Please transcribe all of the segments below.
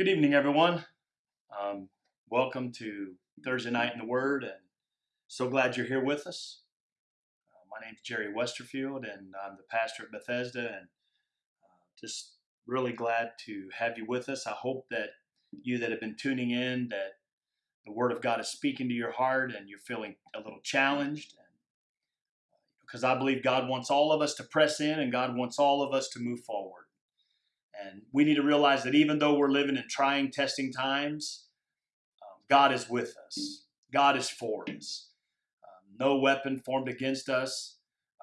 Good evening, everyone. Um, welcome to Thursday Night in the Word, and so glad you're here with us. Uh, my name is Jerry Westerfield, and I'm the pastor at Bethesda, and uh, just really glad to have you with us. I hope that you that have been tuning in, that the Word of God is speaking to your heart, and you're feeling a little challenged. Because I believe God wants all of us to press in, and God wants all of us to move forward. And we need to realize that even though we're living in trying, testing times, um, God is with us. God is for us. Um, no weapon formed against us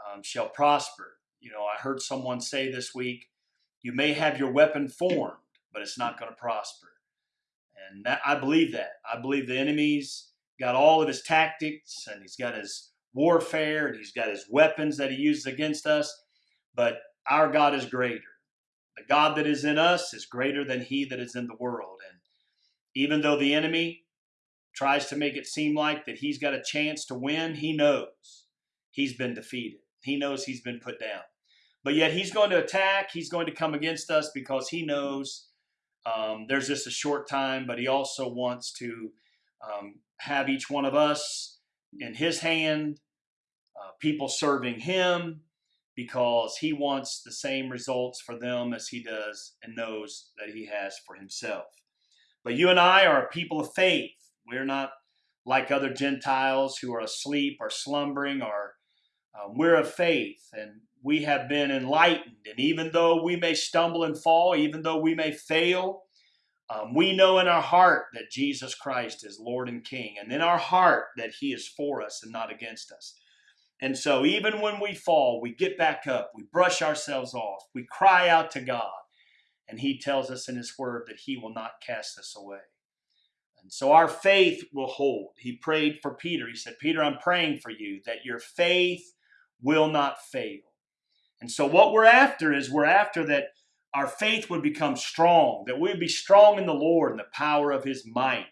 um, shall prosper. You know, I heard someone say this week, you may have your weapon formed, but it's not going to prosper. And that, I believe that. I believe the enemy's got all of his tactics and he's got his warfare and he's got his weapons that he uses against us, but our God is greater. The God that is in us is greater than he that is in the world. And even though the enemy tries to make it seem like that he's got a chance to win, he knows he's been defeated. He knows he's been put down. But yet he's going to attack, he's going to come against us because he knows um, there's just a short time, but he also wants to um, have each one of us in his hand, uh, people serving him, because he wants the same results for them as he does and knows that he has for himself. But you and I are a people of faith. We're not like other Gentiles who are asleep or slumbering, or um, we're of faith and we have been enlightened. And even though we may stumble and fall, even though we may fail, um, we know in our heart that Jesus Christ is Lord and King, and in our heart that He is for us and not against us. And so, even when we fall, we get back up, we brush ourselves off, we cry out to God, and He tells us in His Word that He will not cast us away. And so, our faith will hold. He prayed for Peter. He said, Peter, I'm praying for you that your faith will not fail. And so, what we're after is we're after that our faith would become strong, that we would be strong in the Lord and the power of His might.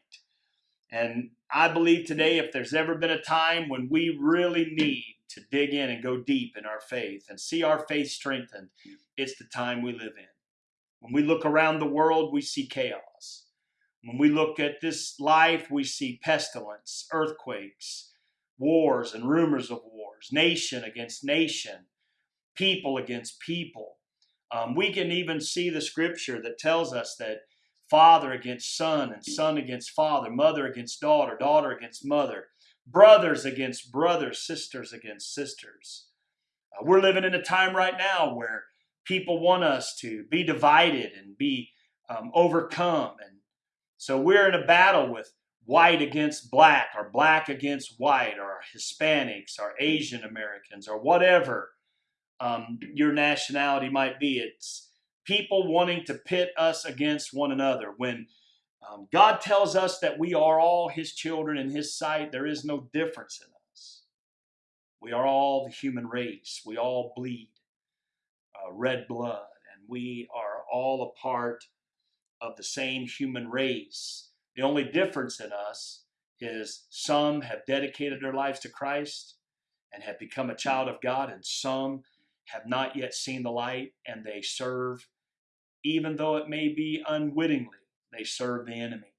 And I believe today, if there's ever been a time when we really need to dig in and go deep in our faith and see our faith strengthened, it's the time we live in. When we look around the world, we see chaos. When we look at this life, we see pestilence, earthquakes, wars and rumors of wars, nation against nation, people against people. Um, we can even see the scripture that tells us that father against son and son against father, mother against daughter, daughter against mother, brothers against brothers, sisters against sisters. Uh, we're living in a time right now where people want us to be divided and be um, overcome. And so we're in a battle with white against black, or black against white, or Hispanics, or Asian Americans, or whatever um, your nationality might be. It's people wanting to pit us against one another when um, God tells us that we are all His children in His sight. There is no difference in us. We are all the human race. We all bleed uh, red blood, and we are all a part of the same human race. The only difference in us is some have dedicated their lives to Christ and have become a child of God, and some have not yet seen the light and they serve, even though it may be unwittingly they serve the enemy.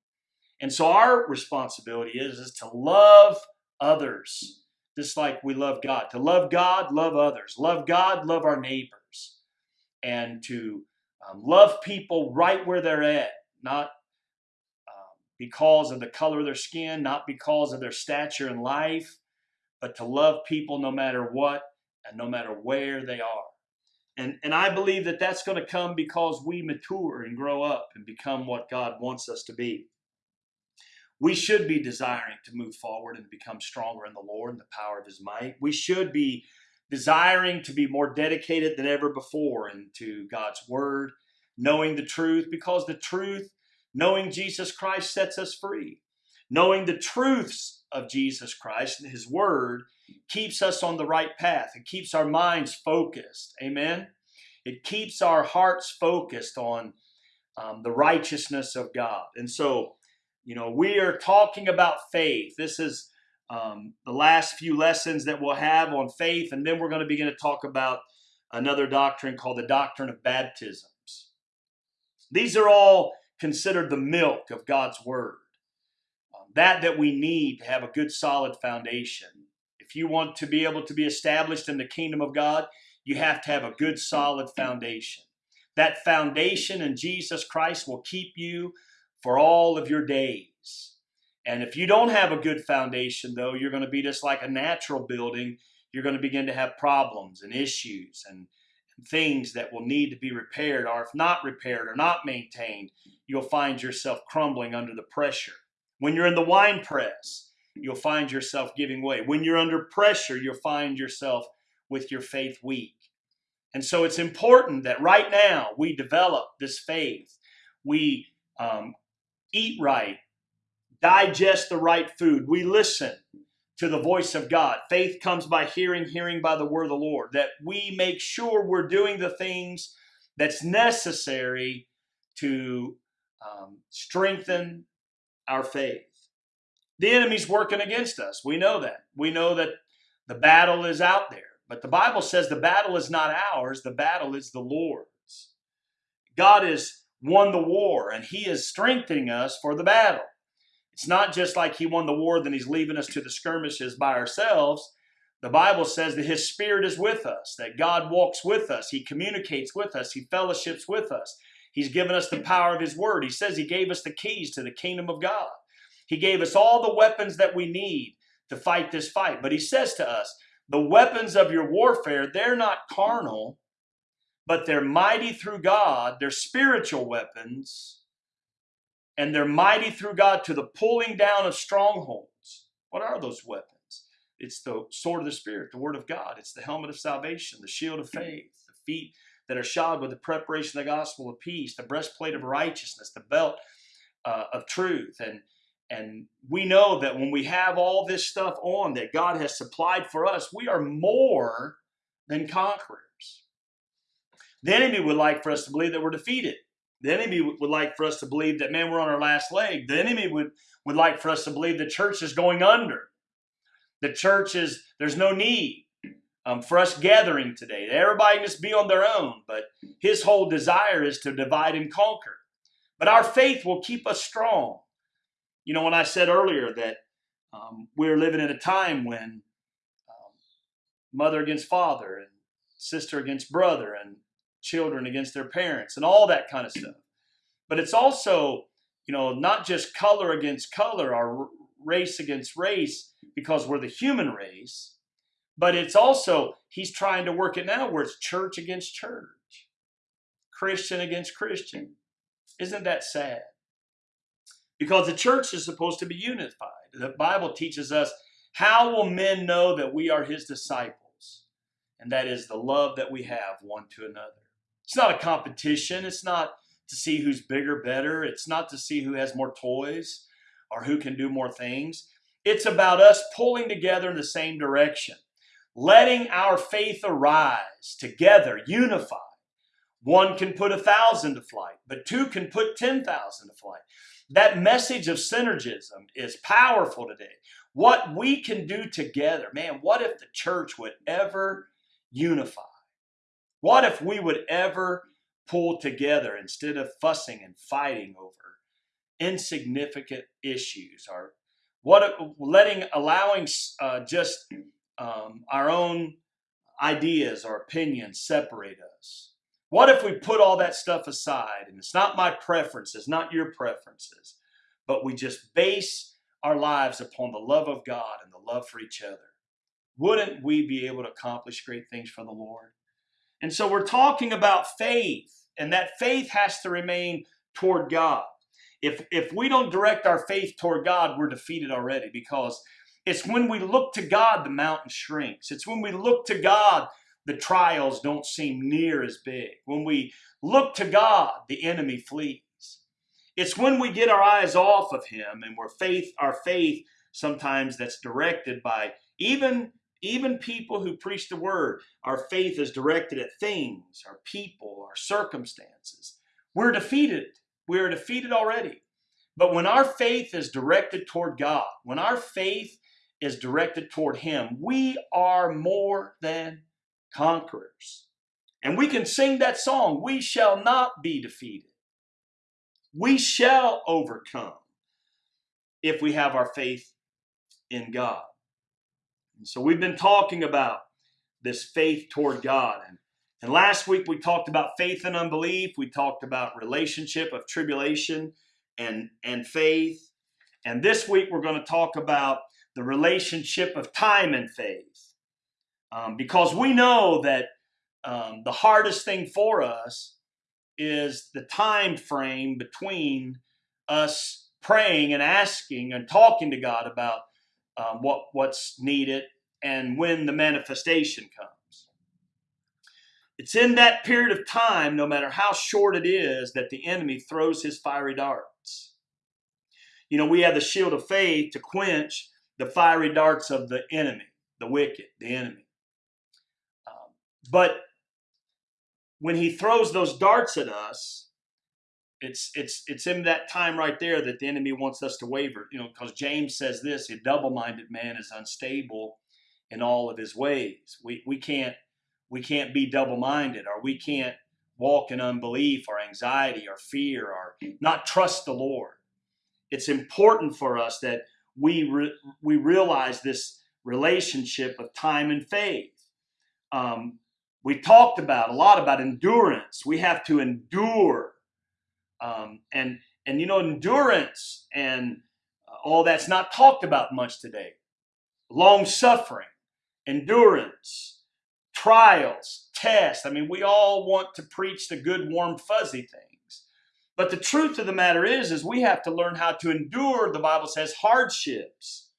And so our responsibility is, is to love others just like we love God. To love God, love others. Love God, love our neighbors. And to um, love people right where they're at, not um, because of the color of their skin, not because of their stature in life, but to love people no matter what and no matter where they are. And, and I believe that that's going to come because we mature and grow up and become what God wants us to be. We should be desiring to move forward and become stronger in the Lord and the power of His might. We should be desiring to be more dedicated than ever before into God's Word, knowing the truth, because the truth, knowing Jesus Christ, sets us free. Knowing the truths of Jesus Christ and His Word keeps us on the right path. It keeps our minds focused. Amen. It keeps our hearts focused on um, the righteousness of God. And so, you know, we are talking about faith. This is um, the last few lessons that we'll have on faith, and then we're going to begin to talk about another doctrine called the doctrine of baptisms. These are all considered the milk of God's Word. Um, that that we need to have a good solid foundation. If you want to be able to be established in the kingdom of God, you have to have a good solid foundation. That foundation in Jesus Christ will keep you for all of your days. And if you don't have a good foundation, though, you're going to be just like a natural building. You're going to begin to have problems and issues and, and things that will need to be repaired, or if not repaired or not maintained, you'll find yourself crumbling under the pressure. When you're in the wine press, you'll find yourself giving way. When you're under pressure, you'll find yourself with your faith weak. And so it's important that right now we develop this faith. We um, eat right, digest the right food. We listen to the voice of God. Faith comes by hearing, hearing by the word of the Lord. That we make sure we're doing the things that's necessary to um, strengthen our faith. The enemy's working against us. We know that. We know that the battle is out there. But the Bible says the battle is not ours, the battle is the Lord's. God has won the war and He is strengthening us for the battle. It's not just like He won the war, then He's leaving us to the skirmishes by ourselves. The Bible says that His Spirit is with us, that God walks with us, He communicates with us, He fellowships with us. He's given us the power of His Word. He says He gave us the keys to the kingdom of God. He gave us all the weapons that we need to fight this fight. But He says to us, the weapons of your warfare, they're not carnal, but they're mighty through God. They're spiritual weapons, and they're mighty through God to the pulling down of strongholds. What are those weapons? It's the sword of the Spirit, the Word of God. It's the helmet of salvation, the shield of faith, the feet that are shod with the preparation of the gospel of peace, the breastplate of righteousness, the belt uh, of truth, and and we know that when we have all this stuff on that God has supplied for us, we are more than conquerors. The enemy would like for us to believe that we're defeated. The enemy would like for us to believe that, man, we're on our last leg. The enemy would, would like for us to believe the church is going under. The church is, there's no need um, for us gathering today. Everybody must be on their own, but his whole desire is to divide and conquer. But our faith will keep us strong. You know, when I said earlier that um, we're living in a time when um, mother against father and sister against brother and children against their parents and all that kind of stuff. But it's also, you know, not just color against color or race against race because we're the human race, but it's also, he's trying to work it now where it's church against church, Christian against Christian. Isn't that sad? Because the church is supposed to be unified. The Bible teaches us how will men know that we are his disciples? And that is the love that we have one to another. It's not a competition. It's not to see who's bigger, better. It's not to see who has more toys or who can do more things. It's about us pulling together in the same direction, letting our faith arise together, unified. One can put a thousand to flight, but two can put 10,000 to flight. That message of synergism is powerful today. What we can do together, man, what if the church would ever unify? What if we would ever pull together instead of fussing and fighting over insignificant issues or what letting allowing uh, just um, our own ideas or opinions separate us what if we put all that stuff aside and it's not my preferences, not your preferences, but we just base our lives upon the love of God and the love for each other? Wouldn't we be able to accomplish great things for the Lord? And so we're talking about faith, and that faith has to remain toward God. If, if we don't direct our faith toward God, we're defeated already because it's when we look to God the mountain shrinks. It's when we look to God the trials don't seem near as big. When we look to God, the enemy flees. It's when we get our eyes off of him and we're faith, our faith sometimes that's directed by even even people who preach the word, our faith is directed at things, our people, our circumstances. We're defeated. We are defeated already. But when our faith is directed toward God, when our faith is directed toward Him, we are more than conquerors. And we can sing that song, We Shall Not Be Defeated. we shall overcome if we have our faith in God. And so we've been talking about this faith toward God. And, and last week we talked about faith and unbelief. We talked about relationship of tribulation and, and faith. And this week we're going to talk about the relationship of time and faith. Um, because we know that um, the hardest thing for us is the time frame between us praying and asking and talking to God about um, what what's needed and when the manifestation comes. It's in that period of time, no matter how short it is, that the enemy throws his fiery darts. You know, we have the shield of faith to quench the fiery darts of the enemy, the wicked, the enemy. But when he throws those darts at us, it's it's it's in that time right there that the enemy wants us to waver. You know, because James says this: a double-minded man is unstable in all of his ways. We we can't we can't be double-minded, or we can't walk in unbelief, or anxiety, or fear, or not trust the Lord. It's important for us that we re, we realize this relationship of time and faith. Um, we talked about a lot about endurance. We have to endure, um, and and you know endurance and all that's not talked about much today. Long suffering, endurance, trials, tests. I mean, we all want to preach the good, warm, fuzzy things. But the truth of the matter is, is we have to learn how to endure, the Bible says, hardships.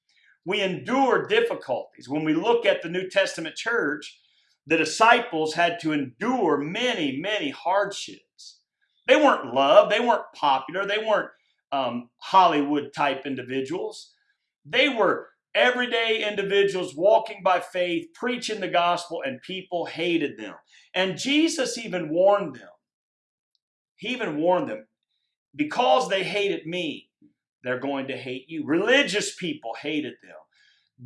We endure difficulties. When we look at the New Testament church, the disciples had to endure many, many hardships. They weren't loved, they weren't popular, they weren't um, Hollywood type individuals. They were everyday individuals walking by faith, preaching the gospel, and people hated them. And Jesus even warned them. He even warned them because they hated me, they're going to hate you. Religious people hated them,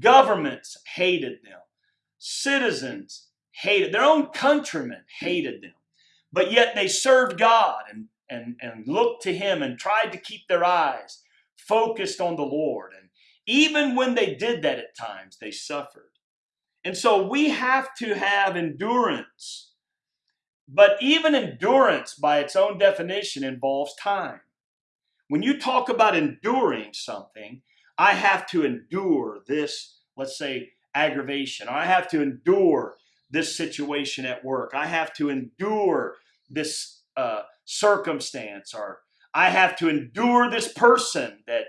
governments hated them, citizens hated, their own countrymen hated them. But yet they served God and, and, and looked to Him and tried to keep their eyes focused on the Lord. And even when they did that at times, they suffered. And so we have to have endurance. But even endurance, by its own definition, involves time. When you talk about enduring something, I have to endure this, let's say, aggravation. I have to endure this situation at work. I have to endure this uh, circumstance, or I have to endure this person that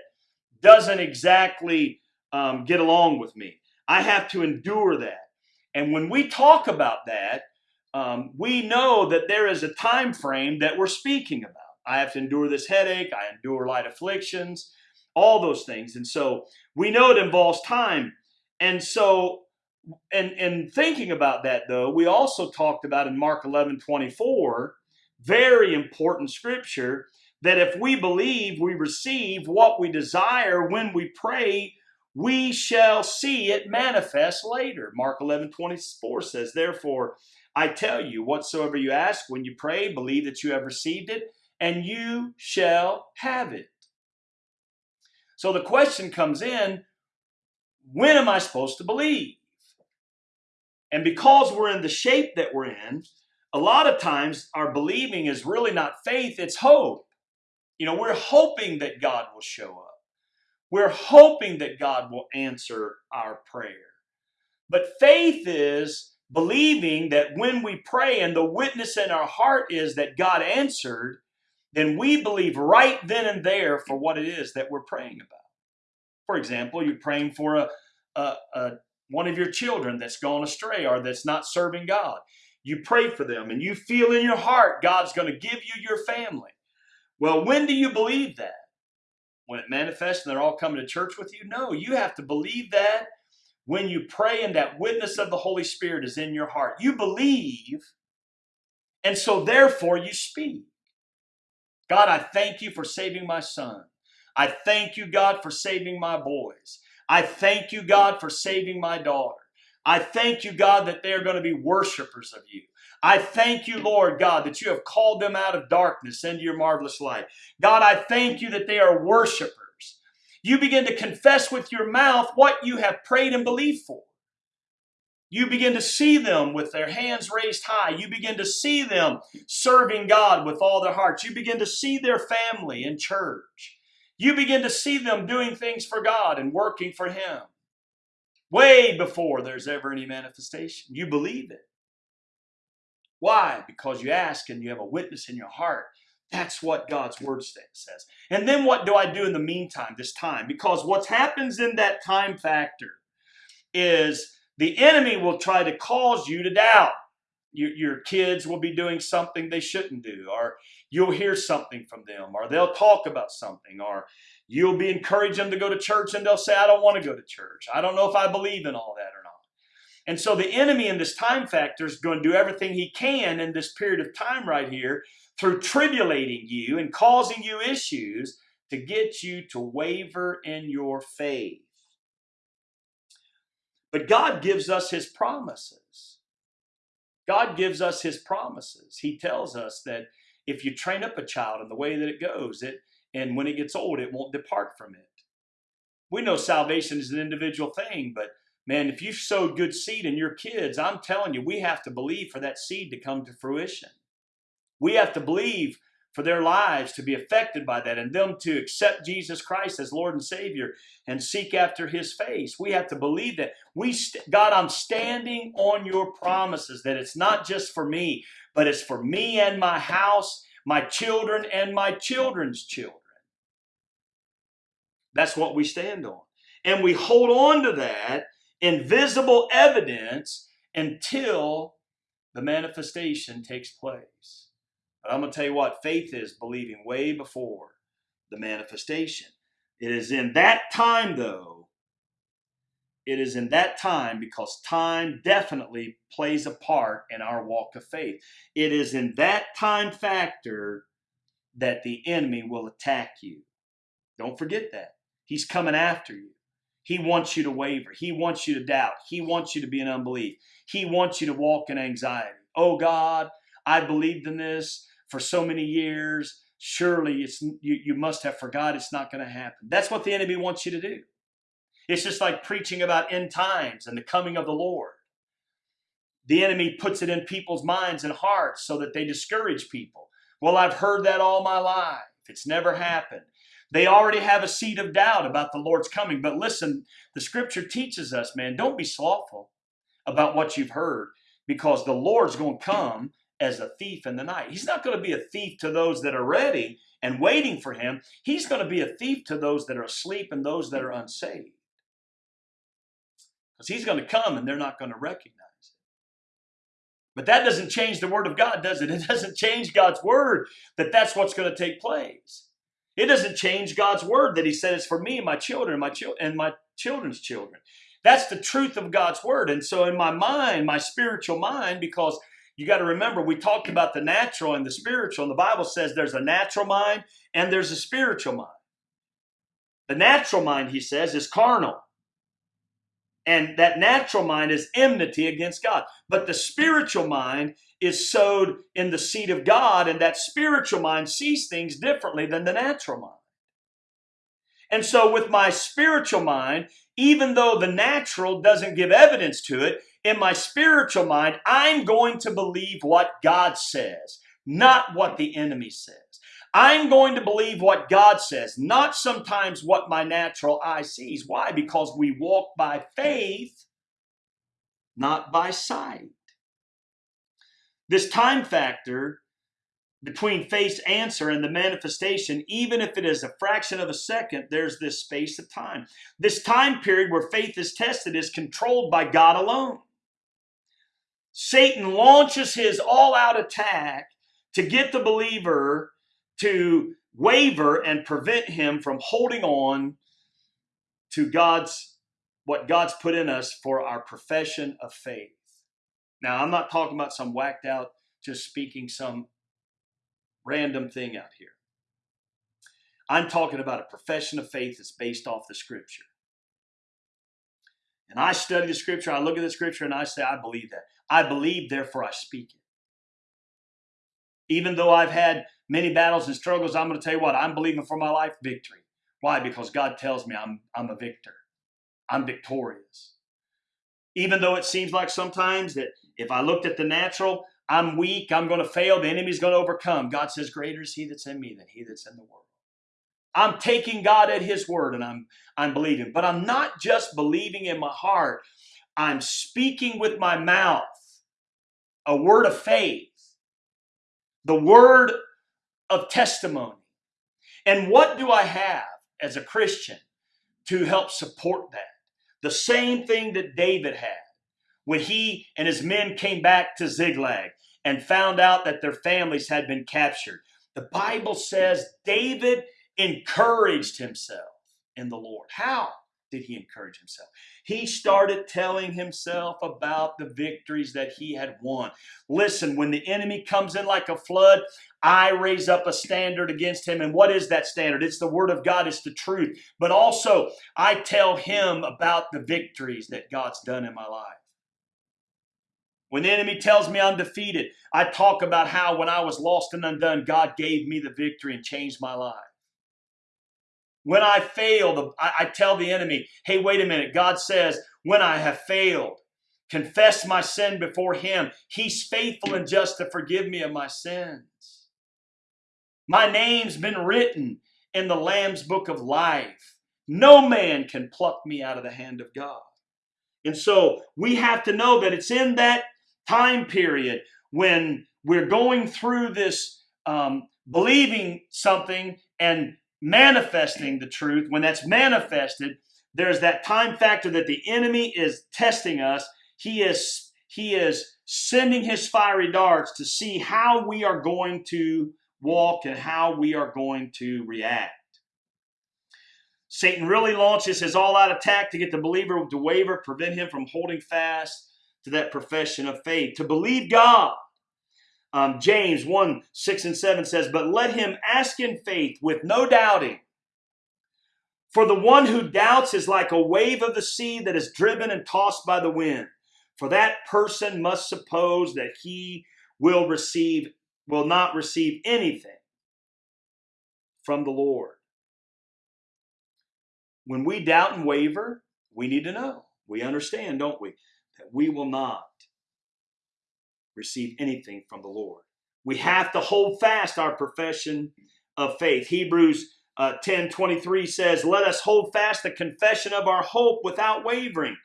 doesn't exactly um, get along with me. I have to endure that. And when we talk about that, um, we know that there is a time frame that we're speaking about. I have to endure this headache. I endure light afflictions, all those things. And so we know it involves time. And so and and thinking about that though, we also talked about in Mark 11, 24, very important scripture, that if we believe we receive what we desire when we pray, we shall see it manifest later. Mark 11, 24 says, Therefore, I tell you, whatsoever you ask when you pray, believe that you have received it, and you shall have it. So the question comes in, when am I supposed to believe? And because we're in the shape that we're in, a lot of times our believing is really not faith, it's hope. You know, we're hoping that God will show up. We're hoping that God will answer our prayer. But faith is believing that when we pray and the witness in our heart is that God answered, then we believe right then and there for what it is that we're praying about. For example, you're praying for a, a, a one of your children that's gone astray or that's not serving God. You pray for them and you feel in your heart God's going to give you your family. Well, when do you believe that? When it manifests and they're all coming to church with you? No, you have to believe that when you pray and that witness of the Holy Spirit is in your heart. You believe, and so therefore you speak. God, I thank you for saving my son. I thank you, God, for saving my boys. I thank you, God, for saving my daughter. I thank you, God, that they are going to be worshipers of you. I thank you, Lord God, that you have called them out of darkness into your marvelous light. God, I thank you that they are worshipers. You begin to confess with your mouth what you have prayed and believed for. You begin to see them with their hands raised high. You begin to see them serving God with all their hearts. You begin to see their family in church. You begin to see them doing things for God and working for Him way before there's ever any manifestation. You believe it. Why? Because you ask and you have a witness in your heart. That's what God's word says. And then what do I do in the meantime, this time? Because what happens in that time factor is the enemy will try to cause you to doubt. Your, your kids will be doing something they shouldn't do, or you'll hear something from them, or they'll talk about something, or you'll be encouraging them to go to church and they'll say, I don't want to go to church. I don't know if I believe in all that or not. And so the enemy in this time factor is going to do everything he can in this period of time right here through tribulating you and causing you issues to get you to waver in your faith. But God gives us his promises. God gives us his promises. He tells us that if you train up a child in the way that it goes, it and when it gets old, it won't depart from it. We know salvation is an individual thing, but man, if you've sowed good seed in your kids, I'm telling you, we have to believe for that seed to come to fruition. We have to believe for their lives to be affected by that and them to accept Jesus Christ as Lord and Savior and seek after his face. We have to believe that we God I'm standing on your promises that it's not just for me, but it's for me and my house, my children and my children's children. That's what we stand on. And we hold on to that invisible evidence until the manifestation takes place. But I'm going to tell you what faith is believing way before the manifestation. It is in that time, though, it is in that time because time definitely plays a part in our walk of faith. It is in that time factor that the enemy will attack you. Don't forget that. He's coming after you. He wants you to waver. He wants you to doubt. He wants you to be in unbelief. He wants you to walk in anxiety. Oh God, I believed in this for so many years. Surely it's you, you must have forgot it's not going to happen. That's what the enemy wants you to do. It's just like preaching about end times and the coming of the Lord. The enemy puts it in people's minds and hearts so that they discourage people. Well, I've heard that all my life. It's never happened. They already have a seed of doubt about the Lord's coming. But listen, the scripture teaches us, man, don't be slothful about what you've heard because the Lord's going to come as a thief in the night. He's not going to be a thief to those that are ready and waiting for him. He's going to be a thief to those that are asleep and those that are unsaved. Because he's going to come and they're not going to recognize it. But that doesn't change the word of God, does it? It doesn't change God's word that that's what's going to take place. It doesn't change God's word that he said it's for me and my children my and my children's children. That's the truth of God's word. And so in my mind, my spiritual mind, because you got to remember, we talked about the natural and the spiritual, and the Bible says there's a natural mind and there's a spiritual mind. The natural mind, he says, is carnal. And that natural mind is enmity against God. But the spiritual mind is sowed in the seed of God, and that spiritual mind sees things differently than the natural mind. And so, with my spiritual mind, even though the natural doesn't give evidence to it, in my spiritual mind, I'm going to believe what God says, not what the enemy says. I'm going to believe what God says, not sometimes what my natural eye sees. Why? Because we walk by faith, not by sight. This time factor between faith's answer and the manifestation, even if it is a fraction of a second, there's this space of time. This time period where faith is tested is controlled by God alone. Satan launches his all out attack to get the believer to waver and prevent him from holding on to God's what God's put in us for our profession of faith. Now, I'm not talking about some whacked out, just speaking some random thing out here. I'm talking about a profession of faith that's based off the scripture. And I study the scripture, I look at the scripture, and I say, I believe that. I believe, therefore I speak it. Even though I've had many battles and struggles, I'm going to tell you what, I'm believing for my life victory. Why? Because God tells me I'm, I'm a victor. I'm victorious. Even though it seems like sometimes that if I looked at the natural, I'm weak, I'm going to fail, the enemy's going to overcome. God says, Greater is he that's in me than he that's in the world. I'm taking God at his word and I'm I'm believing. But I'm not just believing in my heart. I'm speaking with my mouth a word of faith. The word of testimony. And what do I have as a Christian to help support that? The same thing that David had when he and his men came back to Ziklag and found out that their families had been captured. The Bible says David encouraged himself in the Lord. How did he encourage himself? He started telling himself about the victories that he had won. Listen, when the enemy comes in like a flood, I raise up a standard against him. And what is that standard? It's the word of God, it's the truth. But also, I tell him about the victories that God's done in my life. When the enemy tells me I'm defeated, I talk about how when I was lost and undone, God gave me the victory and changed my life. When I fail, I, tell the enemy, hey, wait a minute. God says, when I have failed, confess my sin before him. He's faithful and just to forgive me of my sins. My name's been written in the Lamb's book of life. No man can pluck me out of the hand of God. And so we have to know that it's in that time period when we're going through this um, believing something and manifesting the truth, when that's manifested, there's that time factor that the enemy is testing us. He is he is sending his fiery darts to see how we are going to walk and how we are going to react. Satan really launches his all-out attack to get the believer to waver, prevent him from holding fast to that profession of faith, to believe God um, James 1 6 and 7 says, But let him ask in faith with no doubting. For the one who doubts is like a wave of the sea that is driven and tossed by the wind. For that person must suppose that he will receive, will not receive anything from the Lord. When we doubt and waver, we need to know. We understand, don't we? That we will not receive anything from the Lord. We have to hold fast our profession of faith. Hebrews uh, 10 23 says, Let us hold fast the confession of our hope without wavering,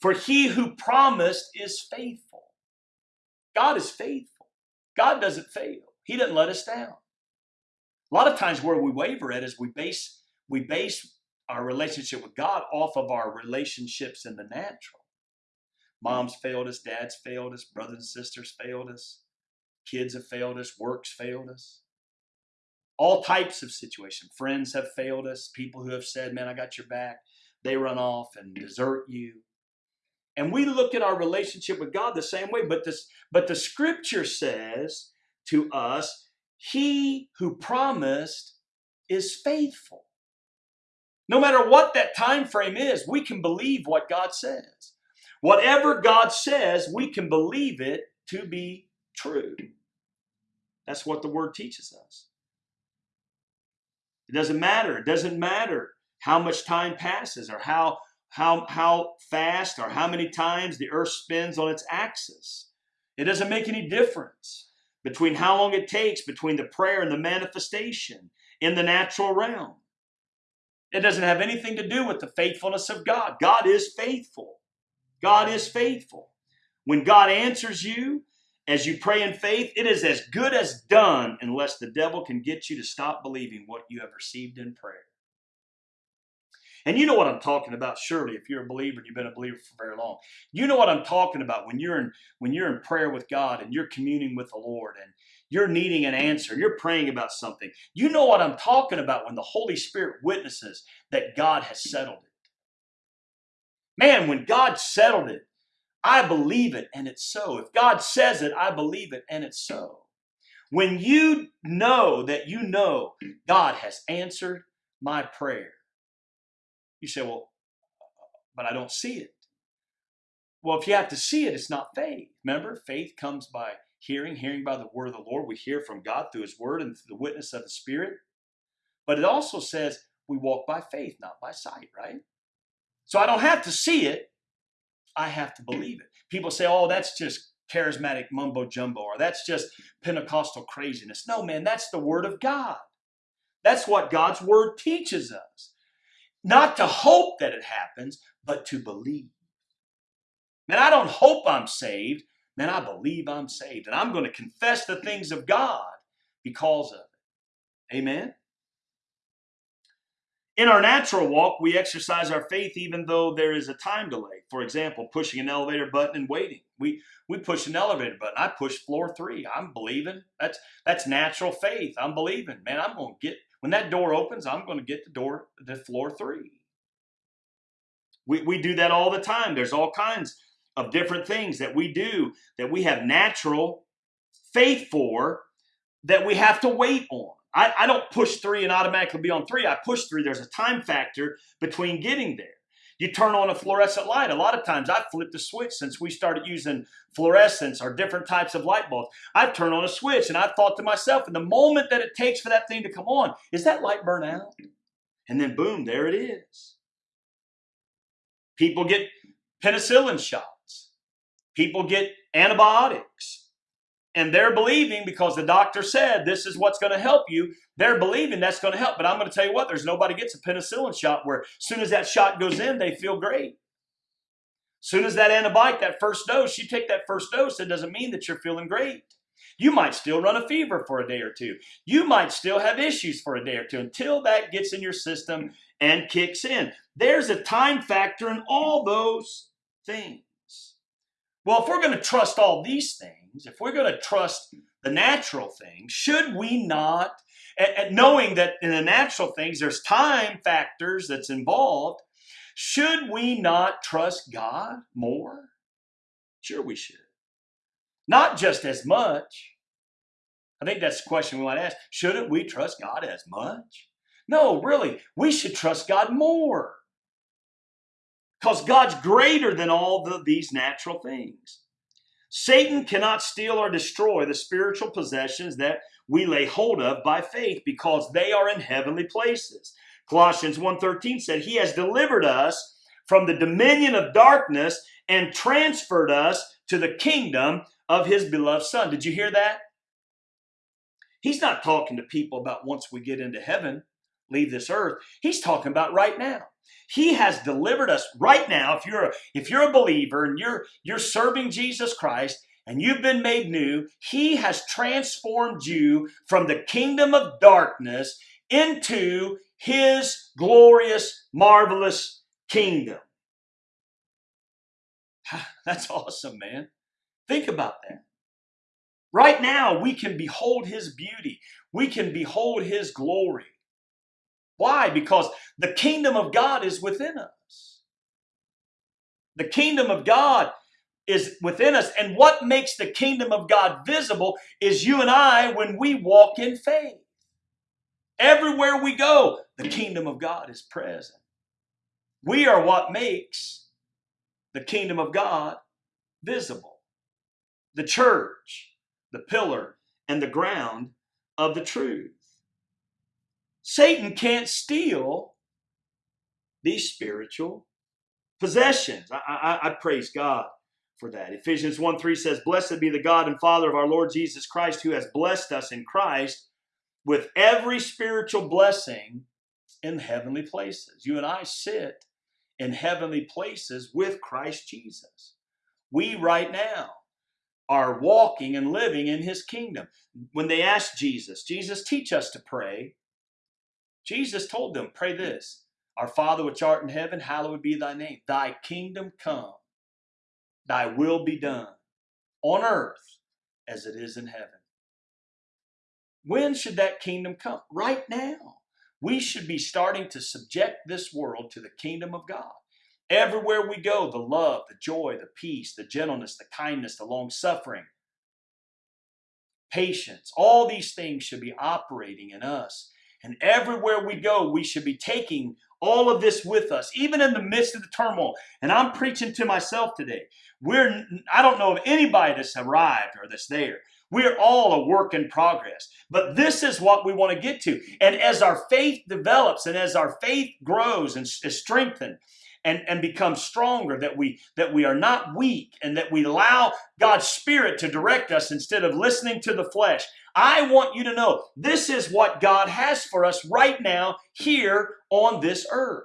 for he who promised is faithful. God is faithful. God doesn't fail. He doesn't let us down. A lot of times where we waver at is we base we base our relationship with God off of our relationships in the natural. Moms failed us, dads failed us, brothers and sisters failed us, kids have failed us, works failed us. All types of situations. Friends have failed us, people who have said, Man, I got your back. They run off and desert you. And we look at our relationship with God the same way, but this but the scripture says to us, He who promised is faithful. No matter what that time frame is, we can believe what God says. Whatever God says, we can believe it to be true. That's what the word teaches us. It doesn't matter. It doesn't matter how much time passes or how how how fast or how many times the earth spins on its axis. It doesn't make any difference between how long it takes between the prayer and the manifestation in the natural realm. It doesn't have anything to do with the faithfulness of God. God is faithful. God is faithful. When God answers you as you pray in faith, it is as good as done unless the devil can get you to stop believing what you have received in prayer. And you know what I'm talking about, surely, if you're a believer and you've been a believer for very long. You know what I'm talking about when you're in when you're in prayer with God and you're communing with the Lord and you're needing an answer, you're praying about something. You know what I'm talking about when the Holy Spirit witnesses that God has settled it. Man, when God settled it, I believe it and it's so. If God says it, I believe it and it's so. When you know that you know God has answered my prayer, you say, well, but I don't see it. Well, if you have to see it, it's not faith. Remember, faith comes by hearing, hearing by the word of the Lord. We hear from God through his word and through the witness of the Spirit. But it also says we walk by faith, not by sight, right? So I don't have to see it, I have to believe it. People say, oh, that's just charismatic mumbo jumbo, or that's just Pentecostal craziness. No, man, that's the word of God. That's what God's word teaches us. Not to hope that it happens, but to believe. Man, I don't hope I'm saved. Man, I believe I'm saved. And I'm going to confess the things of God because of it. Amen? In our natural walk, we exercise our faith even though there is a time delay. For example, pushing an elevator button and waiting. We we push an elevator button. I push floor three. I'm believing. That's that's natural faith. I'm believing. Man, I'm going to get when that door opens. I'm going to get the door to floor three. We we do that all the time. There's all kinds of different things that we do that we have natural faith for that we have to wait on. I, I don't push three and automatically be on three. I push three. There's a time factor between getting there. You turn on a fluorescent light. A lot of times I've flipped a switch since we started using fluorescence or different types of light bulbs. I've turned on a switch and I've thought to myself, in the moment that it takes for that thing to come on, is that light burn out? And then boom, there it is. People get penicillin shots. People get antibiotics and they're believing because the doctor said this is what's going to help you. They're believing that's going to help. But I'm going to tell you what, there's nobody gets a penicillin shot where as soon as that shot goes in, they feel great. As soon as that antibiotic, that first dose, you take that first dose, it doesn't mean that you're feeling great. You might still run a fever for a day or two. You might still have issues for a day or two until that gets in your system and kicks in. There's a time factor in all those things. Well, if we're going to trust all these things, things, if we're going to trust the natural things, should we not, at, and knowing that in the natural things there's time factors that's involved, should we not trust God more? Sure, we should. Not just as much. I think that's the question we might ask. Shouldn't we trust God as much? No, really, we should trust God more. Because God's greater than all the, these natural things. Satan cannot steal or destroy the spiritual possessions that we lay hold of by faith because they are in heavenly places. Colossians 1:13 said, "He has delivered us from the dominion of darkness and transferred us to the kingdom of his beloved son." Did you hear that? He's not talking to people about once we get into heaven, leave this earth. He's talking about right now. He has delivered us right now. If you're a, if you're a believer and you're you're serving Jesus Christ and you've been made new, he has transformed you from the kingdom of darkness into his glorious, marvelous kingdom. That's awesome, man. Think about that. Right now, we can behold his beauty. We can behold his glory. Why? Because the kingdom of God is within us. The kingdom of God is within us. And what makes the kingdom of God visible is you and I when we walk in faith. Everywhere we go, the kingdom of God is present. We are what makes the kingdom of God visible. The church, the pillar, and the ground of the truth. Satan can't steal these spiritual possessions. I, I, I, praise God for that. Ephesians 1 3 says, Blessed be the God and Father of our Lord Jesus Christ, who has blessed us in Christ with every spiritual blessing in heavenly places. You and I sit in heavenly places with Christ Jesus. We right now are walking and living in his kingdom. When they asked Jesus, Jesus, teach us to pray. Jesus told them, Pray this Our Father which art in heaven, hallowed be thy name. Thy kingdom come, thy will be done on earth as it is in heaven. When should that kingdom come? Right now. We should be starting to subject this world to the kingdom of God. Everywhere we go, the love, the joy, the peace, the gentleness, the kindness, the long suffering, patience, all these things should be operating in us and everywhere we go, we should be taking all of this with us, even in the midst of the turmoil. And I'm preaching to myself today. We're, I don't know of anybody that's arrived or that's there. We're all a work in progress. But this is what we want to get to. And as our faith develops and as our faith grows and is strengthened, and, and become stronger, that we that we are not weak, and that we allow God's Spirit to direct us instead of listening to the flesh. I want you to know this is what God has for us right now here on this earth.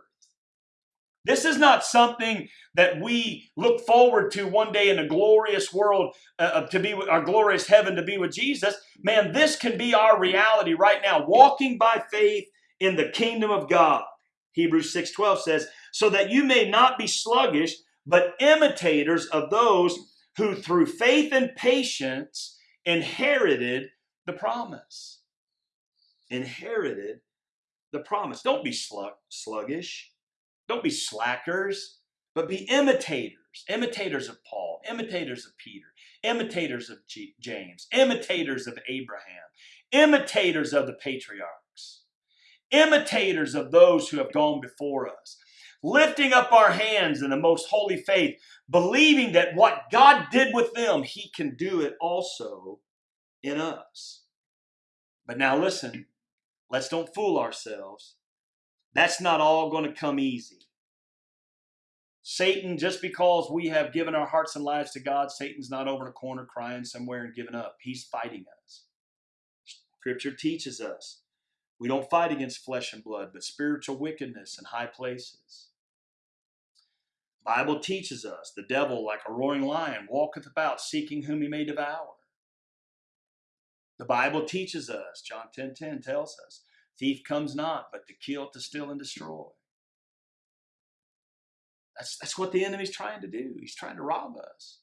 This is not something that we look forward to one day in a glorious world uh, uh, to be with our glorious heaven to be with Jesus. Man, this can be our reality right now, walking by faith in the kingdom of God. Hebrews 6:12 says, "So that you may not be sluggish, but imitators of those who through faith and patience inherited the promise." Inherited the promise. Don't be sluggish. Don't be slackers, but be imitators, imitators of Paul, imitators of Peter, imitators of James, imitators of Abraham, imitators of the patriarchs, imitators of those who have gone before us, lifting up our hands in the most holy faith, believing that what God did with them, He can do it also in us. But now listen, let's don't fool ourselves. That's not all going to come easy. Satan, just because we have given our hearts and lives to God, Satan's not over in a corner crying somewhere and giving up. He's fighting us. Scripture teaches us we don't fight against flesh and blood, but spiritual wickedness in high places. Bible teaches us the devil, like a roaring lion, walketh about seeking whom he may devour. The Bible teaches us, John 10 10 tells us, Thief comes not, but to kill, to steal, and destroy. That's, that's what the enemy's trying to do. He's trying to rob us.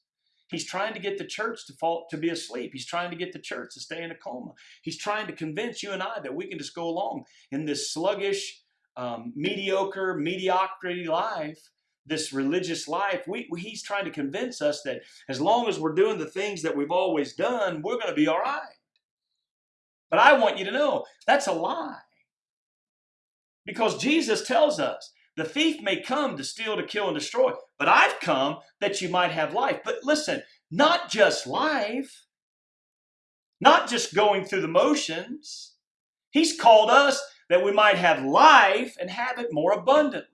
He's trying to get the church to fall to be asleep. He's trying to get the church to stay in a coma. He's trying to convince you and I that we can just go along in this sluggish, um, mediocre, mediocrity life, this religious life. We, we, he's trying to convince us that as long as we're doing the things that we've always done, we're going to be all right. But I want you to know that's a lie. Because Jesus tells us the thief may come to steal, to kill, and destroy, but I've come that you might have life. But listen, not just life, not just going through the motions. He's called us that we might have life and have it more abundantly.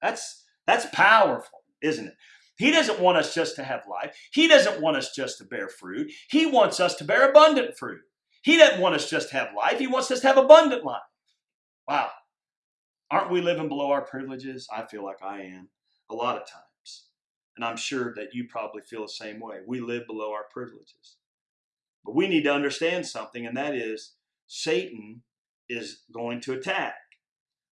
That's, that's powerful, isn't it? He doesn't want us just to have life. He doesn't want us just to bear fruit. He wants us to bear abundant fruit. He doesn't want us just to have life. He wants us to have abundant life. Wow. Aren't we living below our privileges? I feel like I am a lot of times. And I'm sure that you probably feel the same way. We live below our privileges. But we need to understand something, and that is Satan is going to attack.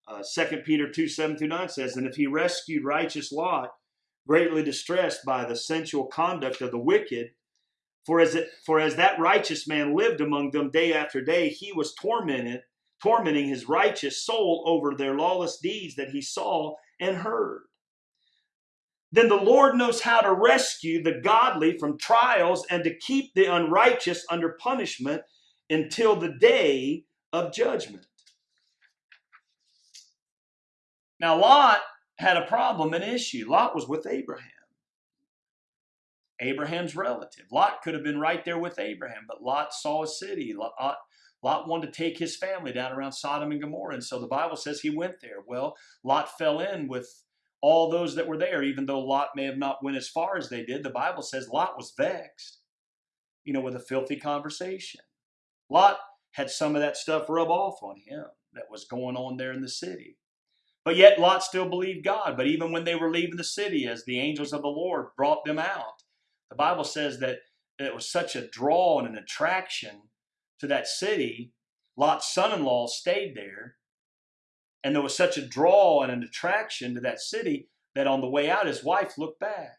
Uh, 2 Peter 2 7 through 9 says, And if he rescued righteous Lot, greatly distressed by the sensual conduct of the wicked, for as, it, for as that righteous man lived among them day after day, he was tormented, tormenting his righteous soul over their lawless deeds that he saw and heard. Then the Lord knows how to rescue the godly from trials and to keep the unrighteous under punishment until the day of judgment. Now, Lot had a problem, an issue. Lot was with Abraham. Abraham's relative. Lot could have been right there with Abraham, but Lot saw a city. Lot, Lot wanted to take his family down around Sodom and Gomorrah, and so the Bible says he went there. Well, Lot fell in with all those that were there, even though Lot may have not went as far as they did. The Bible says Lot was vexed, you know, with a filthy conversation. Lot had some of that stuff rub off on him that was going on there in the city. But yet Lot still believed God. But even when they were leaving the city, as the angels of the Lord brought them out, the Bible says that it was such a draw and an attraction to that city. Lot's son in law stayed there. And there was such a draw and an attraction to that city that on the way out, his wife looked back.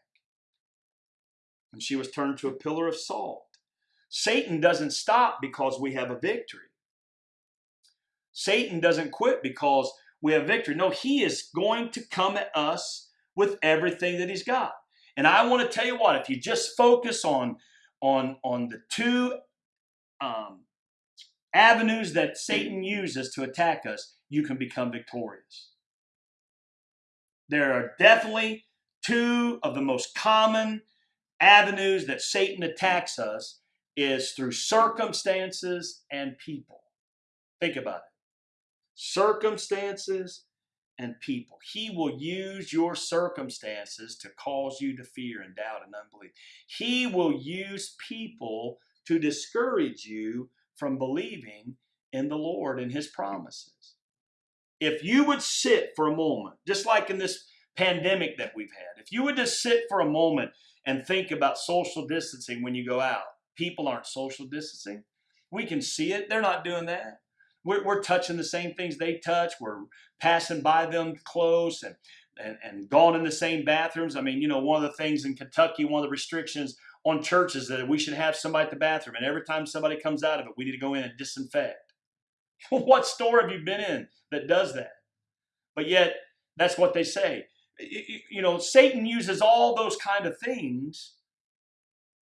And she was turned to a pillar of salt. Satan doesn't stop because we have a victory. Satan doesn't quit because we have victory. No, he is going to come at us with everything that he's got. And I want to tell you what, if you just focus on, on, on the two um, avenues that Satan uses to attack us, you can become victorious. There are definitely two of the most common avenues that Satan attacks us is through circumstances and people. Think about it. Circumstances and people. He will use your circumstances to cause you to fear and doubt and unbelief. He will use people to discourage you from believing in the Lord and His promises. If you would sit for a moment, just like in this pandemic that we've had, if you would just sit for a moment and think about social distancing when you go out, people aren't social distancing. We can see it. They're not doing that. We're, we're touching the same things they touch. We're passing by them close and, and, and going in the same bathrooms. I mean, you know, one of the things in Kentucky, one of the restrictions on churches that we should have somebody at the bathroom. And every time somebody comes out of it, we need to go in and disinfect. what store have you been in that does that? But yet, that's what they say. You know, Satan uses all those kind of things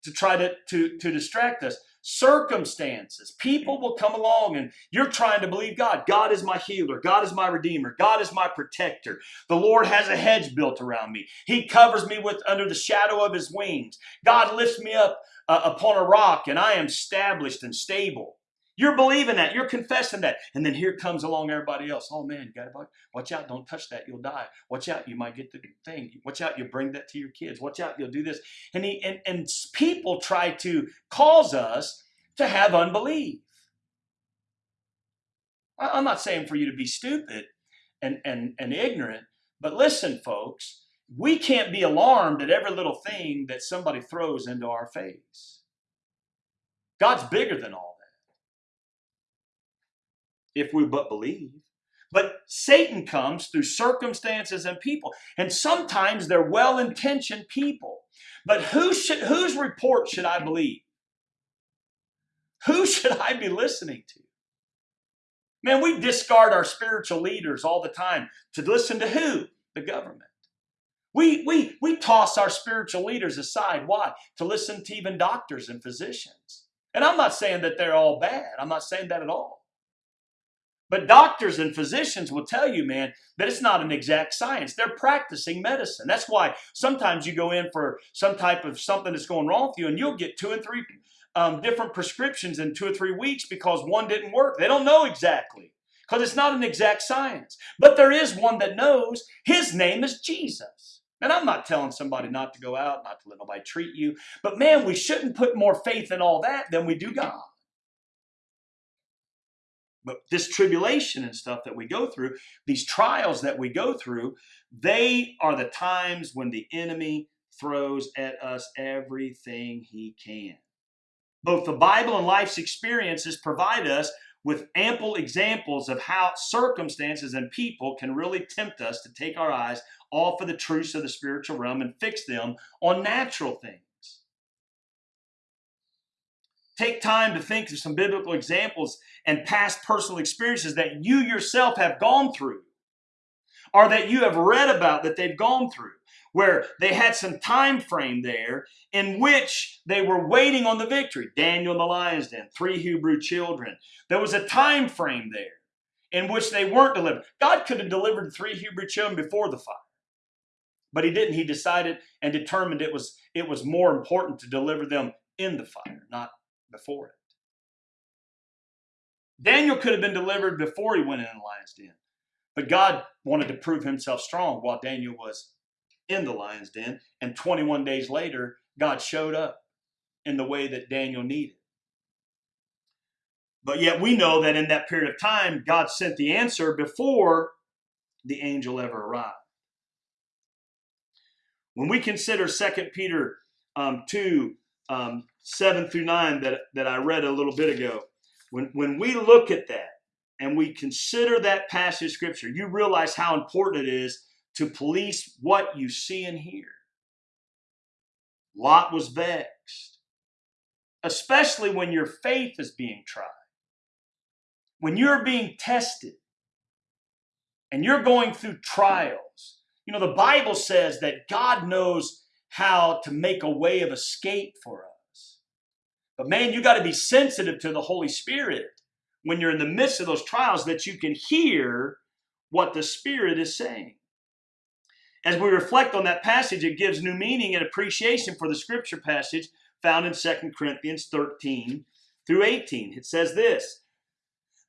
to try to, to, to distract us circumstances. People will come along and you're trying to believe God. God is my healer. God is my redeemer. God is my protector. The Lord has a hedge built around me. He covers me with under the shadow of his wings. God lifts me up uh, upon a rock and I am established and stable. You're believing that. You're confessing that. And then here comes along everybody else. Oh man, you got to watch out. Don't touch that. You'll die. Watch out. You might get the thing. Watch out. You bring that to your kids. Watch out. You'll do this. And, he, and, and people try to cause us to have unbelief. I'm not saying for you to be stupid and, and, and ignorant, but listen, folks, we can't be alarmed at every little thing that somebody throws into our face. God's bigger than all if we but believe. But Satan comes through circumstances and people. And sometimes they're well intentioned people. But who should, whose report should I believe? Who should I be listening to? Man, we discard our spiritual leaders all the time to listen to who? The government. We, we, we toss our spiritual leaders aside. Why? To listen to even doctors and physicians. And I'm not saying that they're all bad. I'm not saying that at all. But doctors and physicians will tell you, man, that it's not an exact science. They're practicing medicine. That's why sometimes you go in for some type of something that's going wrong with you and you'll get two and three um, different prescriptions in two or three weeks because one didn't work. They don't know exactly because it's not an exact science. But there is one that knows. His name is Jesus. And I'm not telling somebody not to go out, not to let nobody treat you. But man, we shouldn't put more faith in all that than we do God. But this tribulation and stuff that we go through, these trials that we go through, they are the times when the enemy throws at us everything he can. Both the Bible and life's experiences provide us with ample examples of how circumstances and people can really tempt us to take our eyes off of the truths of the spiritual realm and fix them on natural things. Take time to think of some biblical examples and past personal experiences that you yourself have gone through or that you have read about that they've gone through where they had some time frame there in which they were waiting on the victory. Daniel in the lion's den three hebrew children. There was a time frame there in which they weren't delivered. God could have delivered three hebrew children before the fire but he didn't. He decided and determined it was it was more important to deliver them in the fire not before it. Daniel could have been delivered before he went in the lion's den, but God wanted to prove himself strong while Daniel was in the lion's den. And 21 days later, God showed up in the way that Daniel needed. But yet we know that in that period of time, God sent the answer before the angel ever arrived. When we consider 2 Peter um, 2, um, 7 through 9 that, that I read a little bit ago, when, when we look at that and we consider that passage of scripture, you realize how important it is to police what you see and hear. Lot was vexed, especially when your faith is being tried. When you're being tested and you're going through trials, you know, the Bible says that God knows how to make a way of escape for us. But man, you got to be sensitive to the Holy Spirit when you're in the midst of those trials that you can hear what the Spirit is saying. as we reflect on that passage, it gives new meaning and appreciation for the scripture passage found in 2 Corinthians 13 through 18. It says this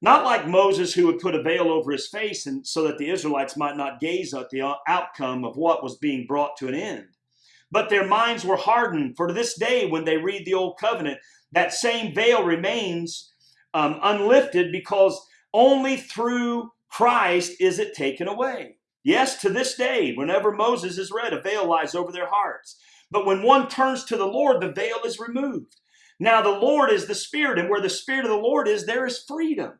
Not like Moses, who would put a veil over his face and so that the Israelites might not gaze at the outcome of what was being brought to an end. But their minds were hardened, for to this day, when they read the Old Covenant, that same veil remains um, unlifted because only through Christ is it taken away. Yes, to this day, whenever Moses is read, a veil lies over their hearts. But when one turns to the Lord, the veil is removed. Now, the Lord is the Spirit, and where the Spirit of the Lord is, there is freedom.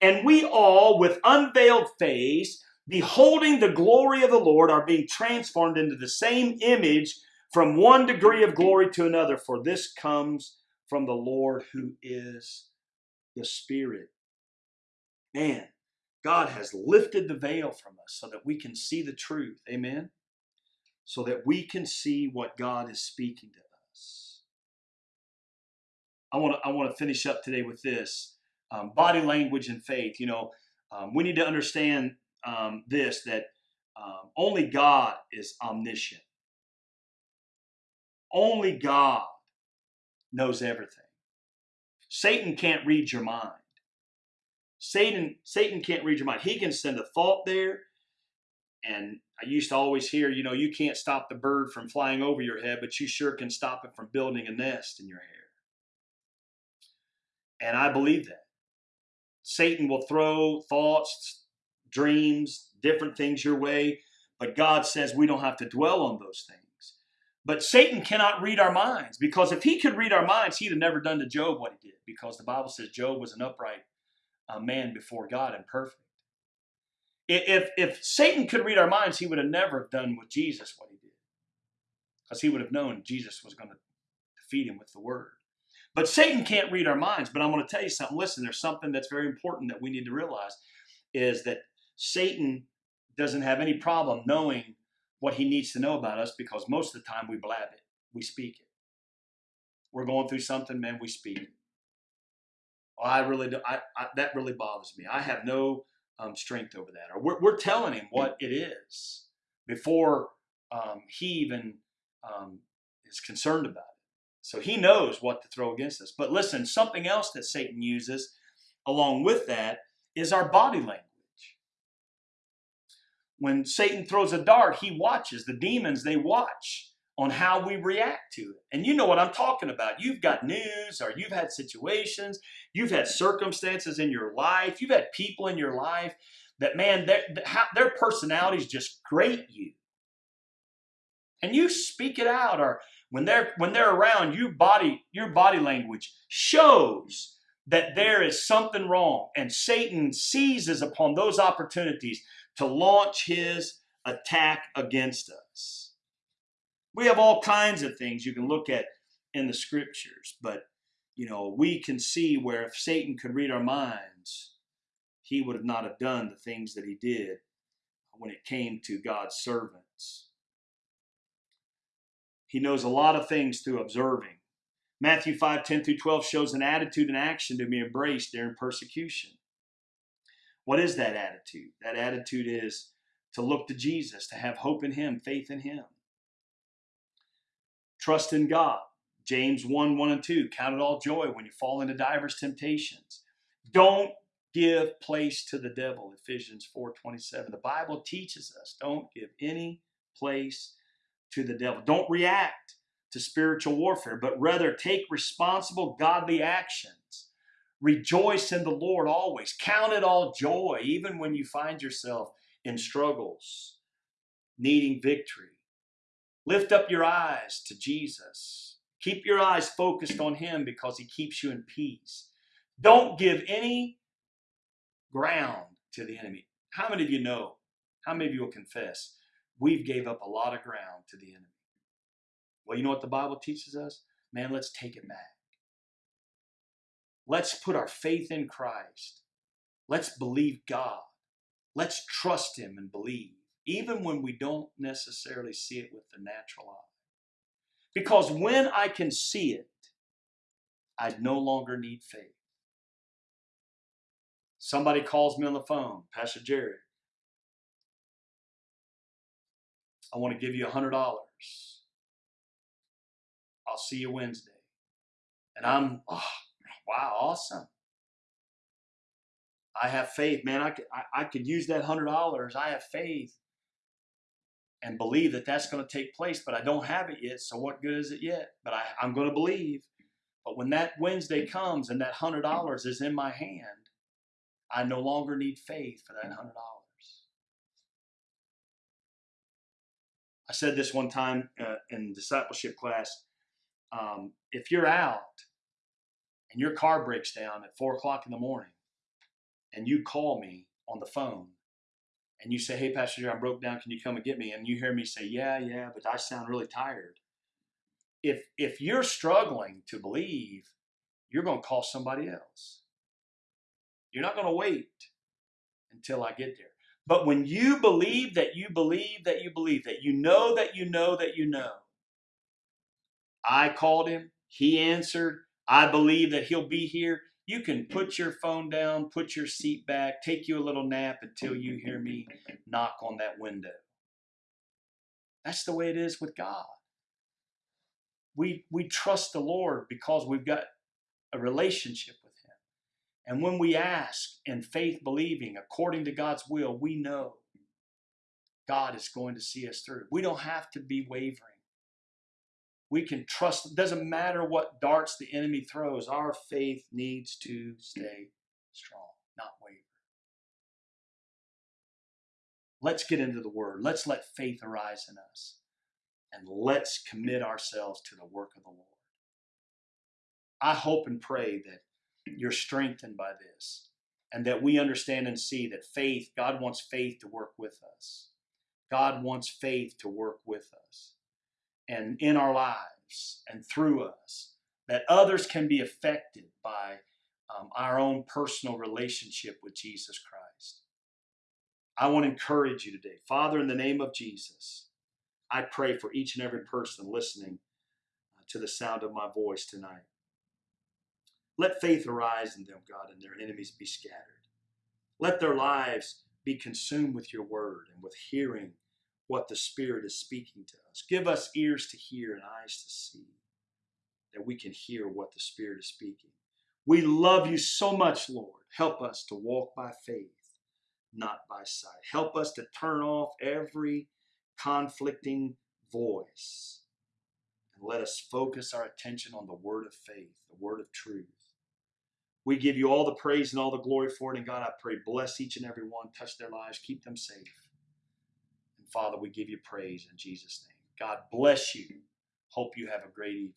And we all, with unveiled face, beholding the glory of the Lord, are being transformed into the same image from one degree of glory to another. For this comes from the Lord who is the Spirit. Man, God has lifted the veil from us so that we can see the truth. Amen? So that we can see what God is speaking to us. I want to I want to finish up today with this um, body language and faith. You know, um, we need to understand um, this that um, only God is omniscient. Only God knows everything. Satan can't read your mind. Satan, Satan can't read your mind. He can send a thought there. And I used to always hear, you know, you can't stop the bird from flying over your head, but you sure can stop it from building a nest in your hair. And I believe that. Satan will throw thoughts, dreams, different things your way, but God says we don't have to dwell on those things. But Satan cannot read our minds because if he could read our minds, he'd have never done to Job what he did because the Bible says Job was an upright a man before God and perfect. If, if Satan could read our minds, he would have never done with Jesus what he did. Because he would have known Jesus was going to defeat him with the word. But Satan can't read our minds. But I'm going to tell you something. Listen, there's something that's very important that we need to realize is that Satan doesn't have any problem knowing what he needs to know about us because most of the time we blab it, we speak it. We're going through something, man, we speak it. I really do. I, I, that really bothers me. I have no um, strength over that. Or we're, we're telling him what it is before um, he even um, is concerned about it. So he knows what to throw against us. But listen, something else that Satan uses along with that is our body language. When Satan throws a dart, he watches. The demons, they watch on how we react to it. And you know what I'm talking about. You've got news or you've had situations, you've had circumstances in your life, you've had people in your life that, man, their, their personalities just grate you. And you speak it out or when they're when they're around you body your body language shows that there is something wrong and Satan seizes upon those opportunities to launch his attack against us. We have all kinds of things you can look at in the scriptures, but you know, we can see where if Satan could read our minds, he would have not have done the things that he did when it came to God's servants. He knows a lot of things through observing. Matthew 5 10 through 12 shows an attitude and action to be embraced during persecution. What is that attitude? That attitude is to look to Jesus, to have hope in Him, faith in Him. Trust in God. James 1 1 and 2. Count it all joy when you fall into divers temptations. Don't give place to the devil. Ephesians 4 27. The Bible teaches us don't give any place to the devil. Don't react to spiritual warfare, but rather take responsible, godly actions. Rejoice in the Lord always. Count it all joy, even when you find yourself in struggles, needing victory. Lift up your eyes to Jesus. Keep your eyes focused on Him because He keeps you in peace. Don't give any ground to the enemy. How many of you know? How many of you will confess? We've gave up a lot of ground to the enemy. Well, you know what the Bible teaches us? Man, let's take it back. Let's put our faith in Christ. Let's believe God. Let's trust Him and believe even when we don't necessarily see it with the natural eye. Because when I can see it, I no longer need faith. Somebody calls me on the phone, Pastor Jerry. I want to give you a hundred dollars. I'll see you Wednesday. And I'm, oh, wow, awesome. I have faith, man. I could, I, I could use that hundred dollars. I have faith and believe that that's going to take place, but I don't have it yet. So what good is it yet? But I, I'm going to believe. But when that Wednesday comes and that hundred dollars is in my hand, I no longer need faith for that hundred dollars. I said this one time uh, in discipleship class. Um, if you're out and your car breaks down at four o'clock in the morning, and you call me on the phone and you say, Hey, Pastor I broke down. Can you come and get me? And you hear me say, Yeah, yeah, but I sound really tired. If, if you're struggling to believe, you're going to call somebody else. You're not going to wait until I get there. But when you believe that you believe that you believe, that you know that you know that you know, I called him, he answered, I believe that he'll be here you can put your phone down, put your seat back, take you a little nap until you hear me knock on that window. That's the way it is with God. We, we trust the Lord because we've got a relationship with Him. And when we ask in faith believing according to God's will, we know God is going to see us through. We don't have to be wavering we can trust. It doesn't matter what darts the enemy throws, our faith needs to stay strong, not waver. Let's get into the word. Let's let faith arise in us. And let's commit ourselves to the work of the Lord. I hope and pray that you're strengthened by this and that we understand and see that faith, God wants faith to work with us. God wants faith to work with us and in our lives and through us, that others can be affected by um, our own personal relationship with Jesus Christ. I want to encourage you today. Father, in the name of Jesus, I pray for each and every person listening uh, to the sound of my voice tonight. Let faith arise in them, God, and their enemies be scattered. Let their lives be consumed with your word and with hearing what the Spirit is speaking to us. Give us ears to hear and eyes to see, that we can hear what the Spirit is speaking. We love you so much, Lord. Help us to walk by faith, not by sight. Help us to turn off every conflicting voice and let us focus our attention on the word of faith, the word of truth. We give you all the praise and all the glory for it. And God, I pray, bless each and every one, touch their lives, keep them safe. Father, we give you praise in Jesus' name. God bless you. Hope you have a great evening.